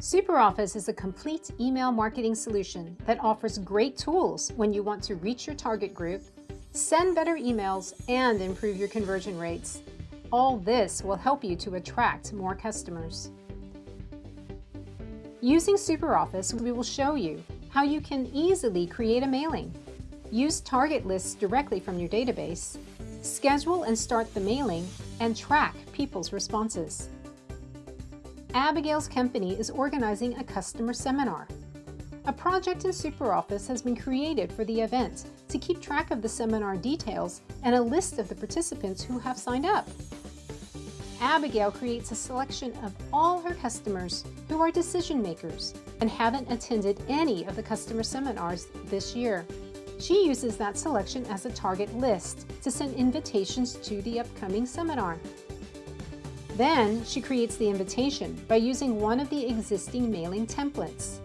SuperOffice is a complete email marketing solution that offers great tools when you want to reach your target group, send better emails, and improve your conversion rates. All this will help you to attract more customers. Using SuperOffice, we will show you how you can easily create a mailing, use target lists directly from your database, schedule and start the mailing, and track people's responses. Abigail's company is organizing a customer seminar. A project in SuperOffice has been created for the event to keep track of the seminar details and a list of the participants who have signed up. Abigail creates a selection of all her customers who are decision makers and haven't attended any of the customer seminars this year. She uses that selection as a target list to send invitations to the upcoming seminar. Then she creates the invitation by using one of the existing mailing templates.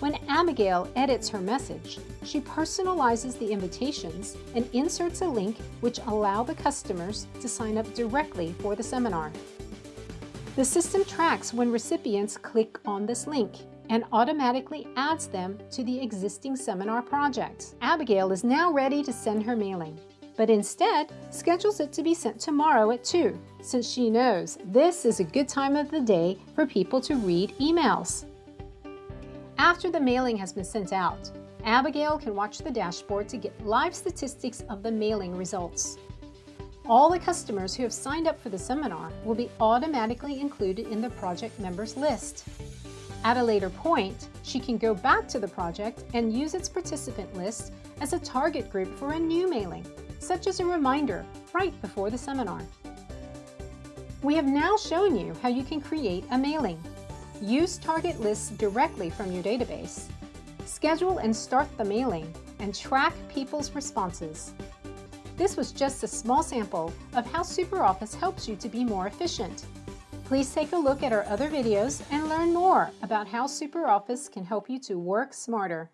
When Abigail edits her message, she personalizes the invitations and inserts a link which allow the customers to sign up directly for the seminar. The system tracks when recipients click on this link and automatically adds them to the existing seminar project. Abigail is now ready to send her mailing but instead schedules it to be sent tomorrow at 2, since she knows this is a good time of the day for people to read emails. After the mailing has been sent out, Abigail can watch the dashboard to get live statistics of the mailing results. All the customers who have signed up for the seminar will be automatically included in the project members list. At a later point, she can go back to the project and use its participant list as a target group for a new mailing such as a reminder right before the seminar. We have now shown you how you can create a mailing, use target lists directly from your database, schedule and start the mailing, and track people's responses. This was just a small sample of how SuperOffice helps you to be more efficient. Please take a look at our other videos and learn more about how SuperOffice can help you to work smarter.